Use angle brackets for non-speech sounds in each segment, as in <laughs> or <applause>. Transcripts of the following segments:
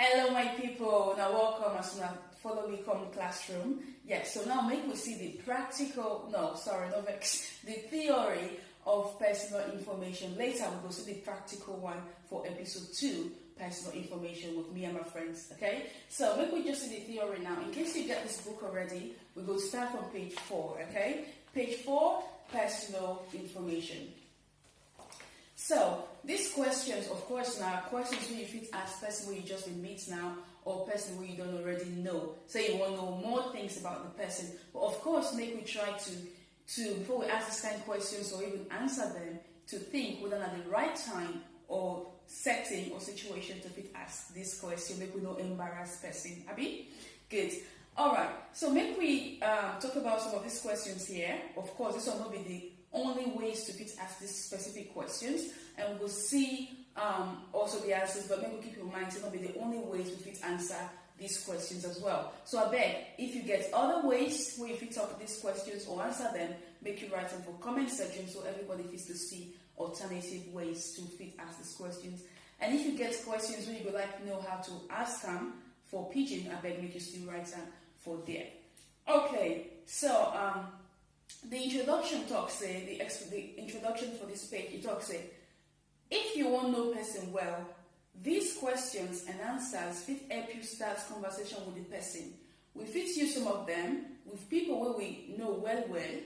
Hello, my people. Now, welcome as as follow me come classroom. Yes, so now make we see the practical, no, sorry, no vex, <laughs> the theory of personal information. Later, we'll go see the practical one for episode two, personal information with me and my friends. Okay, so make we just see the theory now. In case you get this book already, we go start from page four. Okay, page four, personal information. So these questions, of course, now questions you fit ask person where you just meet now or person where you don't already know. So you want to know more things about the person. But of course, make we try to to before we ask these kind of questions or even answer them, to think whether at the right time or setting or situation to fit ask this question. Make we no embarrass person. Abi? Good. All right. So make we um, talk about some of these questions here. Of course, this will not be the only ways to fit ask these specific questions, and we'll see um, also the answers, but maybe keep in mind it will not be the only ways we fit answer these questions as well. So I beg, if you get other ways where you fit up these questions or answer them, make you write them for comment section so everybody fits to see alternative ways to fit ask these questions. And if you get questions where you would like to know how to ask them for pidgin, I beg make you still write them for there. Okay, so um, the introduction talks say the, the introduction for this page it talks say if you want know person well these questions and answers fit help you start conversation with the person. We fit use some of them with people where we know well well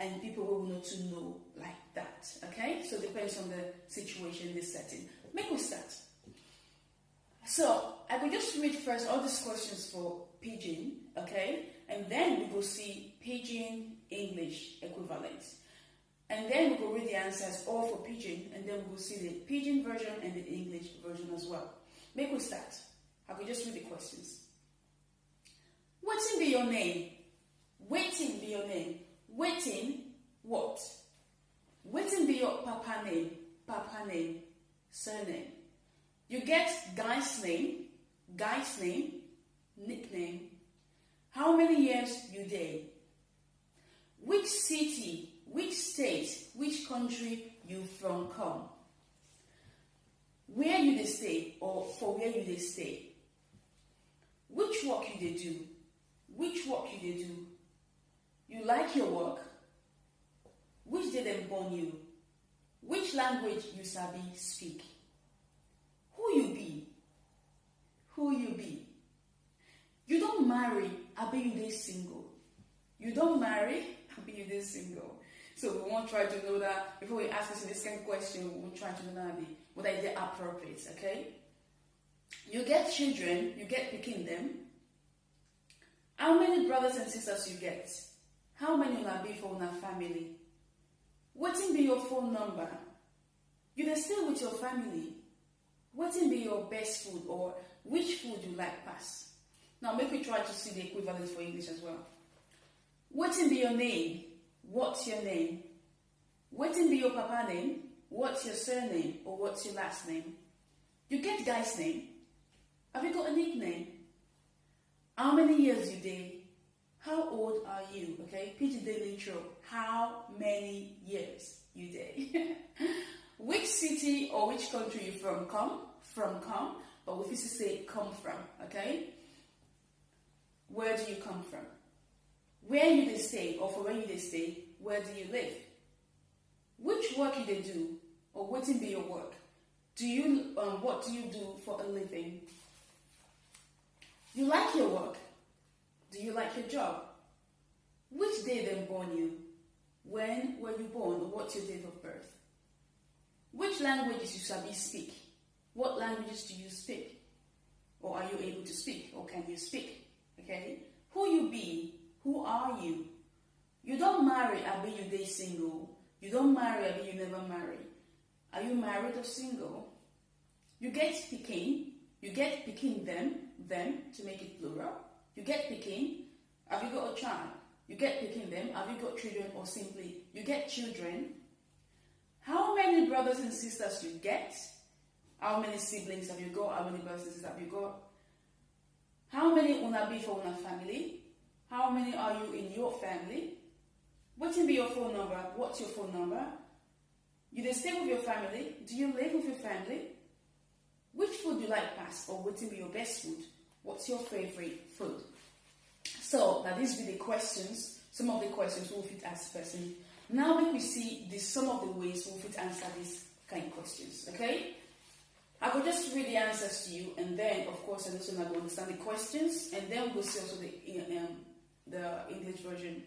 and people where we know to know like that okay? So depends on the situation the setting. Make we start. So i will just read first all these questions for pidgin okay and then we go see pidgin English equivalent. And then we go read the answers all for pidgin, and then we will see the pidgin version and the English version as well. Make we start. I will just read the questions. Waiting be your name? Waiting be your name? Waiting what? Waiting be your papa name? Papa name? Surname? You get guy's name, guy's name, nickname. How many years you day? which city, which state, which country you from come, where you they stay or for where you they stay, which work you they do, which work you they do, you like your work, which them born you, which language you sabi speak, who you be, who you be. You don't marry, I be you they single. You don't marry, be this single. So we won't try to know that before we ask us this kind of question, we won't try to know that whether it's appropriate, okay? You get children, you get picking them. How many brothers and sisters you get? How many will I be for una family? Waiting be your phone number? You dey stay with your family. Waiting be your best food or which food you like pass? Now make we try to see the equivalent for English as well. Waiting be your name? What's your name? Waiting be your papa name? What's your surname or what's your last name? You get guy's name. Have you got a nickname? How many years you day? How old are you? Okay, Peter Daily intro. How many years you day? <laughs> which city or which country you from? Come from come, but we used to say come from. Okay, where do you come from? where you they stay or for where you they stay, where do you live? Which work you they do or what be your work? Do you um, what do you do for a living? You like your work? Do you like your job? Which day they born you? When were you born or what's your date of birth? Which languages you sabi speak? What languages do you speak? Or are you able to speak? Or can you speak? Okay? Who you be who are you? You don't marry, I be you day single. You don't marry, I be you never marry. Are you married or single? You get picking, you get picking them, them to make it plural. You get picking, have you got a child? You get picking them, have you got children or simply you get children? How many brothers and sisters you get? How many siblings have you got? How many brothers and sisters have you got? How many una be for una family? How many are you in your family? What can be your phone number? What's your phone number? You they stay with your family? Do you live with your family? which food you like best or what will be your best food? What's your favorite food? So now these be the questions, some of the questions we'll fit ask person. Now we see the some of the ways we'll fit answer these kind of questions. Okay? I will just read the answers to you, and then of course, I'm also now go understand the questions, and then we'll see also the um, the English version